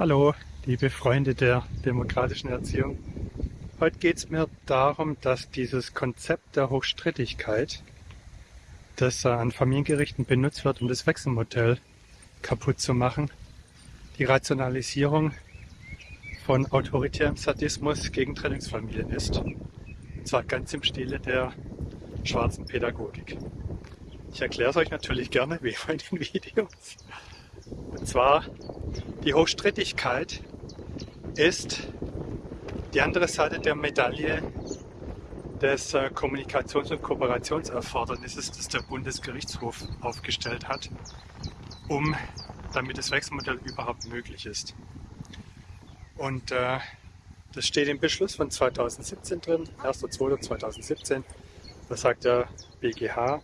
Hallo, liebe Freunde der demokratischen Erziehung. Heute geht es mir darum, dass dieses Konzept der Hochstrittigkeit, das an Familiengerichten benutzt wird, um das Wechselmodell kaputt zu machen, die Rationalisierung von autoritärem Sadismus gegen Trennungsfamilien ist. Und zwar ganz im Stile der schwarzen Pädagogik. Ich erkläre es euch natürlich gerne wie bei den Videos. Und zwar die Hochstrittigkeit ist die andere Seite der Medaille des äh, Kommunikations- und Kooperationserfordernisses, das der Bundesgerichtshof aufgestellt hat, um damit das Wechselmodell überhaupt möglich ist. Und äh, das steht im Beschluss von 2017 drin, 1.2.2017. Da sagt der BGH,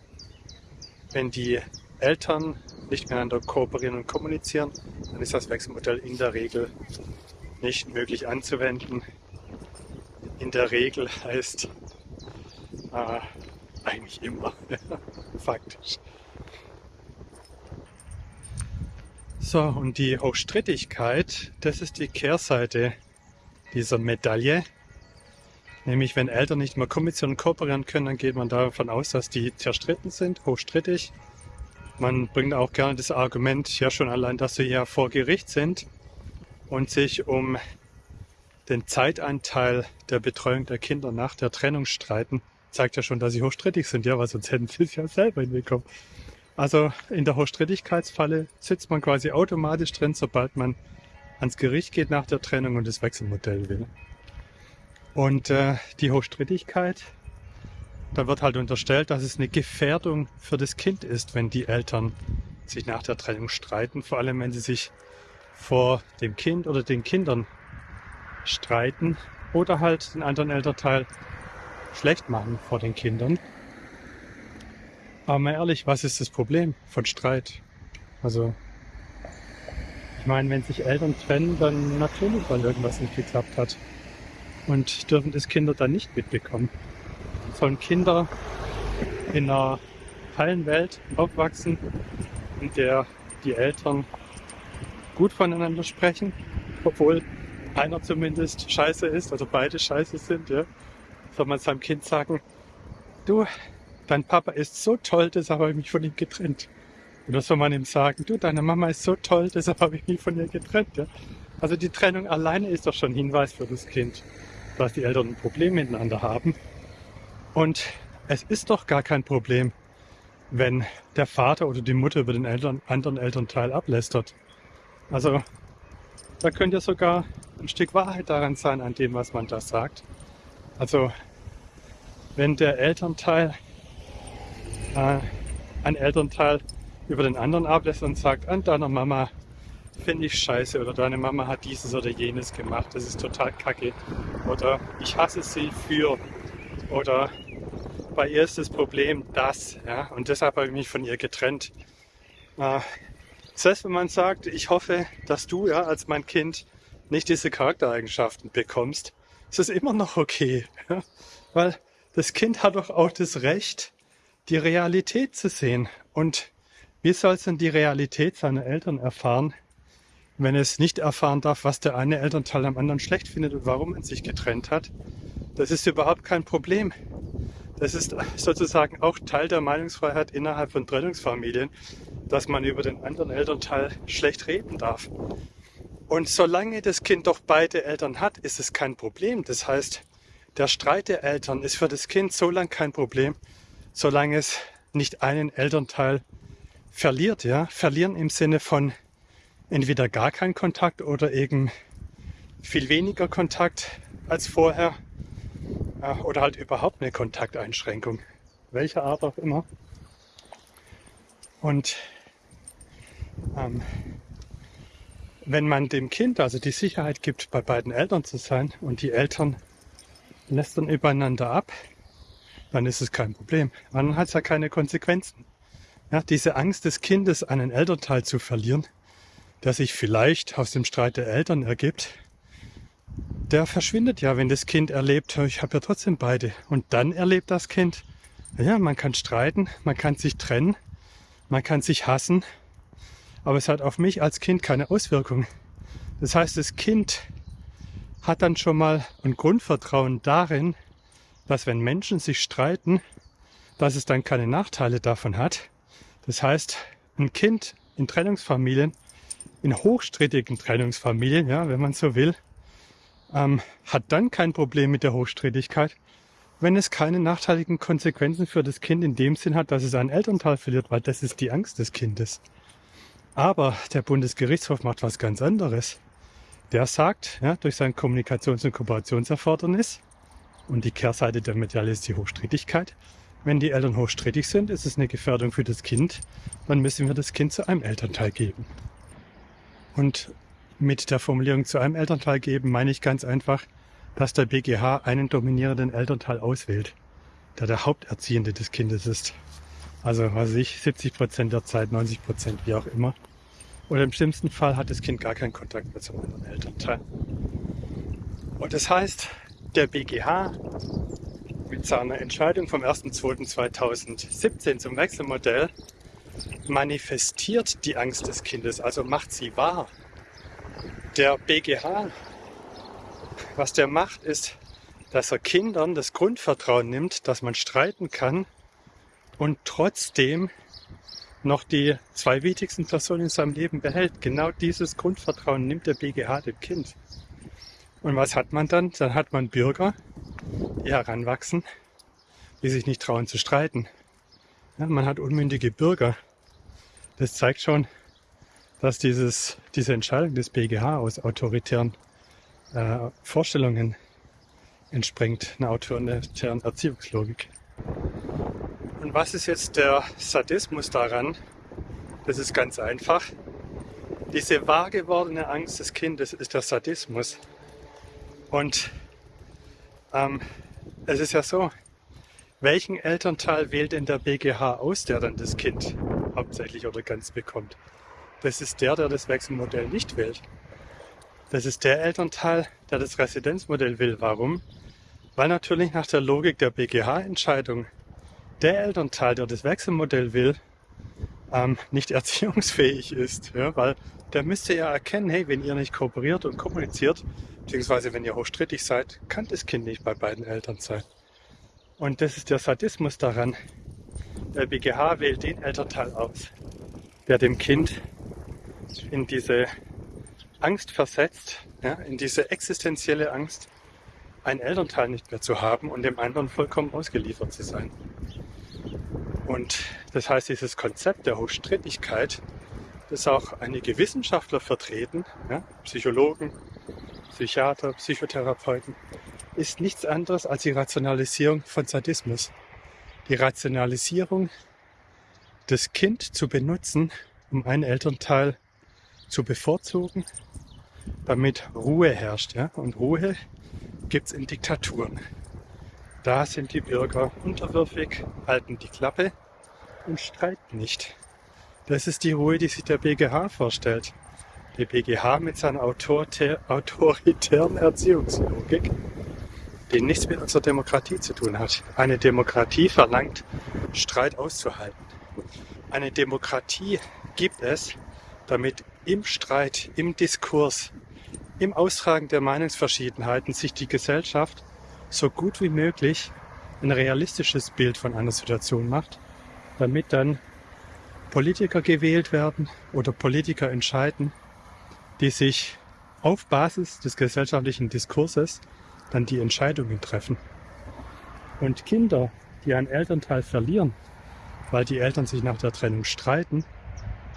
wenn die Eltern nicht miteinander kooperieren und kommunizieren, dann ist das Wechselmodell in der Regel nicht möglich anzuwenden. In der Regel heißt äh, eigentlich immer, faktisch. So, und die Hochstrittigkeit, das ist die Kehrseite dieser Medaille. Nämlich, wenn Eltern nicht mehr kommunizieren und kooperieren können, dann geht man davon aus, dass die zerstritten sind, hochstrittig. Man bringt auch gerne das Argument, ja schon allein, dass sie ja vor Gericht sind und sich um den Zeitanteil der Betreuung der Kinder nach der Trennung streiten, zeigt ja schon, dass sie hochstrittig sind, ja, weil sonst hätten sie es ja selber hinbekommen. Also in der Hochstrittigkeitsfalle sitzt man quasi automatisch drin, sobald man ans Gericht geht nach der Trennung und das Wechselmodell will. Und äh, die Hochstrittigkeit da wird halt unterstellt, dass es eine Gefährdung für das Kind ist, wenn die Eltern sich nach der Trennung streiten, vor allem wenn sie sich vor dem Kind oder den Kindern streiten oder halt den anderen Elternteil schlecht machen vor den Kindern. Aber mal ehrlich, was ist das Problem von Streit? Also, ich meine, wenn sich Eltern trennen, dann natürlich, weil irgendwas nicht geklappt hat. Und dürfen das Kinder dann nicht mitbekommen sollen Kinder in einer heilen Welt aufwachsen, in der die Eltern gut voneinander sprechen, obwohl einer zumindest scheiße ist, also beide scheiße sind, ja, soll man seinem Kind sagen, du, dein Papa ist so toll, deshalb habe ich mich von ihm getrennt. Oder soll man ihm sagen, du, deine Mama ist so toll, deshalb habe ich mich von ihr getrennt. Ja? Also die Trennung alleine ist doch schon Hinweis für das Kind, dass die Eltern ein Problem miteinander haben und es ist doch gar kein Problem, wenn der Vater oder die Mutter über den Eltern, anderen Elternteil ablästert. Also da könnte ja sogar ein Stück Wahrheit daran sein, an dem, was man da sagt. Also wenn der Elternteil, äh, ein Elternteil über den anderen ablästert und sagt, an deiner Mama finde ich scheiße oder deine Mama hat dieses oder jenes gemacht, das ist total kacke oder ich hasse sie für oder bei ihr ist das Problem das, ja, und deshalb habe ich mich von ihr getrennt. Äh, das wenn man sagt, ich hoffe, dass du ja als mein Kind nicht diese Charaktereigenschaften bekommst, ist es immer noch okay, ja? weil das Kind hat doch auch das Recht, die Realität zu sehen. Und wie soll es denn die Realität seiner Eltern erfahren, wenn es nicht erfahren darf, was der eine Elternteil am anderen schlecht findet und warum man sich getrennt hat? Das ist überhaupt kein Problem. Das ist sozusagen auch Teil der Meinungsfreiheit innerhalb von Trennungsfamilien, dass man über den anderen Elternteil schlecht reden darf. Und solange das Kind doch beide Eltern hat, ist es kein Problem. Das heißt, der Streit der Eltern ist für das Kind so lange kein Problem, solange es nicht einen Elternteil verliert. Ja? Verlieren im Sinne von entweder gar keinen Kontakt oder eben viel weniger Kontakt als vorher oder halt überhaupt eine Kontakteinschränkung, welcher Art auch immer. Und ähm, wenn man dem Kind also die Sicherheit gibt, bei beiden Eltern zu sein und die Eltern lästern übereinander ab, dann ist es kein Problem. Dann hat es ja keine Konsequenzen. Ja, diese Angst des Kindes, einen Elternteil zu verlieren, der sich vielleicht aus dem Streit der Eltern ergibt, der verschwindet ja, wenn das Kind erlebt, ich habe ja trotzdem beide. Und dann erlebt das Kind, ja, man kann streiten, man kann sich trennen, man kann sich hassen, aber es hat auf mich als Kind keine Auswirkung. Das heißt, das Kind hat dann schon mal ein Grundvertrauen darin, dass wenn Menschen sich streiten, dass es dann keine Nachteile davon hat. Das heißt, ein Kind in Trennungsfamilien, in hochstrittigen Trennungsfamilien, ja, wenn man so will, ähm, hat dann kein Problem mit der Hochstrittigkeit, wenn es keine nachteiligen Konsequenzen für das Kind in dem Sinn hat, dass es einen Elternteil verliert, weil das ist die Angst des Kindes. Aber der Bundesgerichtshof macht was ganz anderes. Der sagt, ja, durch sein Kommunikations- und Kooperationserfordernis, und die Kehrseite der Medaille ist die Hochstrittigkeit, wenn die Eltern hochstrittig sind, ist es eine Gefährdung für das Kind, dann müssen wir das Kind zu einem Elternteil geben. Und mit der Formulierung zu einem Elternteil geben meine ich ganz einfach, dass der BGH einen dominierenden Elternteil auswählt, der der Haupterziehende des Kindes ist. Also, was ich, 70 Prozent der Zeit, 90 Prozent, wie auch immer. Oder im schlimmsten Fall hat das Kind gar keinen Kontakt mehr zum anderen Elternteil. Und das heißt, der BGH mit seiner Entscheidung vom 1.2.2017 zum Wechselmodell manifestiert die Angst des Kindes, also macht sie wahr. Der BGH was der macht, ist, dass er Kindern das Grundvertrauen nimmt, dass man streiten kann und trotzdem noch die zwei wichtigsten Personen in seinem Leben behält. Genau dieses Grundvertrauen nimmt der BGH dem Kind. Und was hat man dann? Dann hat man Bürger, die heranwachsen, die sich nicht trauen zu streiten. Ja, man hat unmündige Bürger. Das zeigt schon, dass dieses, diese Entscheidung des BGH aus autoritären äh, Vorstellungen entspringt, einer autoritären Erziehungslogik. Und was ist jetzt der Sadismus daran? Das ist ganz einfach. Diese wahr gewordene Angst des Kindes ist der Sadismus. Und ähm, es ist ja so, welchen Elternteil wählt denn der BGH aus, der dann das Kind hauptsächlich oder ganz bekommt? Das ist der, der das Wechselmodell nicht wählt. Das ist der Elternteil, der das Residenzmodell will. Warum? Weil natürlich nach der Logik der BGH-Entscheidung der Elternteil, der das Wechselmodell will, ähm, nicht erziehungsfähig ist. Ja? Weil der müsste ja erkennen, hey, wenn ihr nicht kooperiert und kommuniziert, beziehungsweise wenn ihr hochstrittig seid, kann das Kind nicht bei beiden Eltern sein. Und das ist der Sadismus daran. Der BGH wählt den Elternteil aus, der dem Kind in diese Angst versetzt, ja, in diese existenzielle Angst, einen Elternteil nicht mehr zu haben und dem anderen vollkommen ausgeliefert zu sein. Und das heißt, dieses Konzept der Hochstrittigkeit, das auch einige Wissenschaftler vertreten, ja, Psychologen, Psychiater, Psychotherapeuten, ist nichts anderes als die Rationalisierung von Sadismus. Die Rationalisierung, das Kind zu benutzen, um einen Elternteil zu bevorzugen, damit Ruhe herrscht. Ja? Und Ruhe gibt es in Diktaturen. Da sind die Bürger unterwürfig, halten die Klappe und streiten nicht. Das ist die Ruhe, die sich der BGH vorstellt. Der BGH mit seiner autoritären Erziehungslogik, die nichts mit unserer Demokratie zu tun hat. Eine Demokratie verlangt, Streit auszuhalten. Eine Demokratie gibt es, damit im Streit, im Diskurs, im Austragen der Meinungsverschiedenheiten sich die Gesellschaft so gut wie möglich ein realistisches Bild von einer Situation macht, damit dann Politiker gewählt werden oder Politiker entscheiden, die sich auf Basis des gesellschaftlichen Diskurses dann die Entscheidungen treffen. Und Kinder, die einen Elternteil verlieren, weil die Eltern sich nach der Trennung streiten,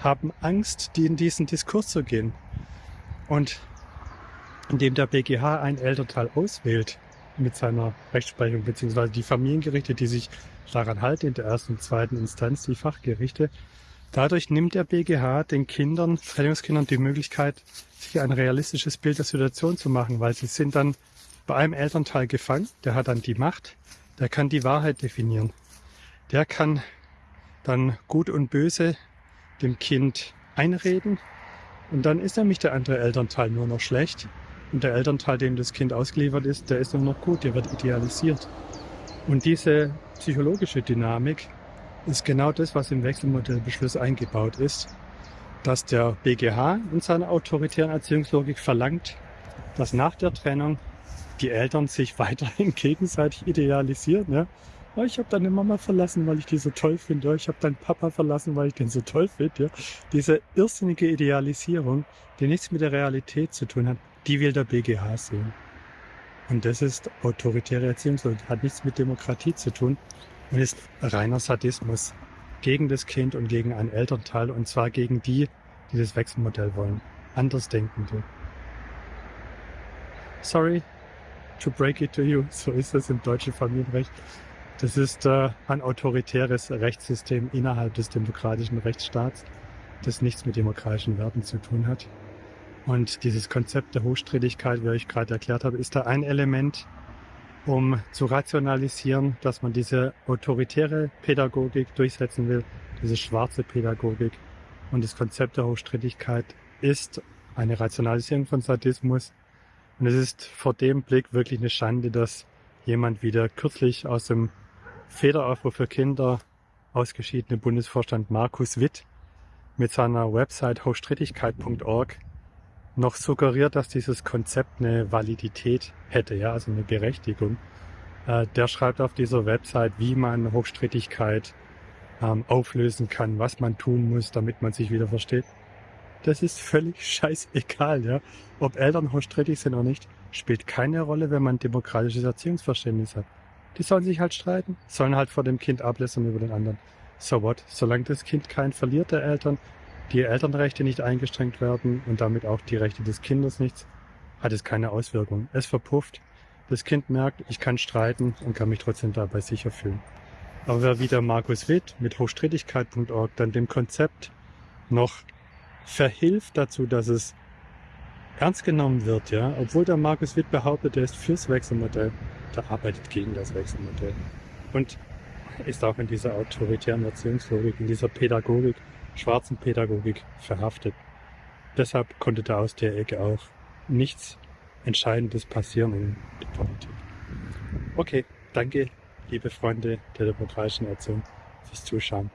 haben Angst, die in diesen Diskurs zu gehen. Und indem der BGH ein Elternteil auswählt mit seiner Rechtsprechung, beziehungsweise die Familiengerichte, die sich daran halten, in der ersten und zweiten Instanz, die Fachgerichte, dadurch nimmt der BGH den Kindern, Trennungskindern die Möglichkeit, sich ein realistisches Bild der Situation zu machen, weil sie sind dann bei einem Elternteil gefangen, der hat dann die Macht, der kann die Wahrheit definieren. Der kann dann Gut und Böse dem Kind einreden und dann ist nämlich der andere Elternteil nur noch schlecht und der Elternteil, dem das Kind ausgeliefert ist, der ist nur noch gut, der wird idealisiert. Und diese psychologische Dynamik ist genau das, was im Wechselmodellbeschluss eingebaut ist. dass der BGH in seiner autoritären Erziehungslogik verlangt, dass nach der Trennung die Eltern sich weiterhin gegenseitig idealisieren. Ja? Oh, ich habe deine Mama verlassen, weil ich die so toll finde. Oh, ich habe deinen Papa verlassen, weil ich den so toll finde. Diese irrsinnige Idealisierung, die nichts mit der Realität zu tun hat, die will der BGH sehen. Und das ist autoritäre Erziehungslogik, hat nichts mit Demokratie zu tun und ist reiner Sadismus gegen das Kind und gegen einen Elternteil und zwar gegen die, die das Wechselmodell wollen. Andersdenkende. Sorry to break it to you, so ist es im deutschen Familienrecht. Das ist äh, ein autoritäres Rechtssystem innerhalb des demokratischen Rechtsstaats, das nichts mit demokratischen Werten zu tun hat. Und dieses Konzept der Hochstrittigkeit, wie ich gerade erklärt habe, ist da ein Element, um zu rationalisieren, dass man diese autoritäre Pädagogik durchsetzen will, diese schwarze Pädagogik. Und das Konzept der Hochstrittigkeit ist eine Rationalisierung von Sadismus. Und es ist vor dem Blick wirklich eine Schande, dass jemand wieder kürzlich aus dem Federaufruf für Kinder ausgeschiedene Bundesvorstand Markus Witt mit seiner Website hochstrittigkeit.org noch suggeriert, dass dieses Konzept eine Validität hätte, ja, also eine Berechtigung. Äh, der schreibt auf dieser Website, wie man Hochstrittigkeit ähm, auflösen kann, was man tun muss, damit man sich wieder versteht. Das ist völlig scheißegal, ja. Ob Eltern hochstrittig sind oder nicht, spielt keine Rolle, wenn man demokratisches Erziehungsverständnis hat. Die sollen sich halt streiten, sollen halt vor dem Kind ablässern über den anderen. So what? Solange das Kind keinen verliert der Eltern, die Elternrechte nicht eingeschränkt werden und damit auch die Rechte des Kindes nichts, hat es keine Auswirkung. Es verpufft. Das Kind merkt, ich kann streiten und kann mich trotzdem dabei sicher fühlen. Aber wer wieder Markus Witt mit hochstrittigkeit.org dann dem Konzept noch verhilft dazu, dass es ernst genommen wird, ja, obwohl der Markus Witt behauptet, er ist fürs Wechselmodell, der arbeitet gegen das Wechselmodell. Und ist auch in dieser autoritären Erziehungslogik, in dieser Pädagogik schwarzen Pädagogik verhaftet. Deshalb konnte da aus der Ecke auch nichts Entscheidendes passieren in der Politik. Okay, danke, liebe Freunde der demokratischen Erziehung, fürs Zuschauen.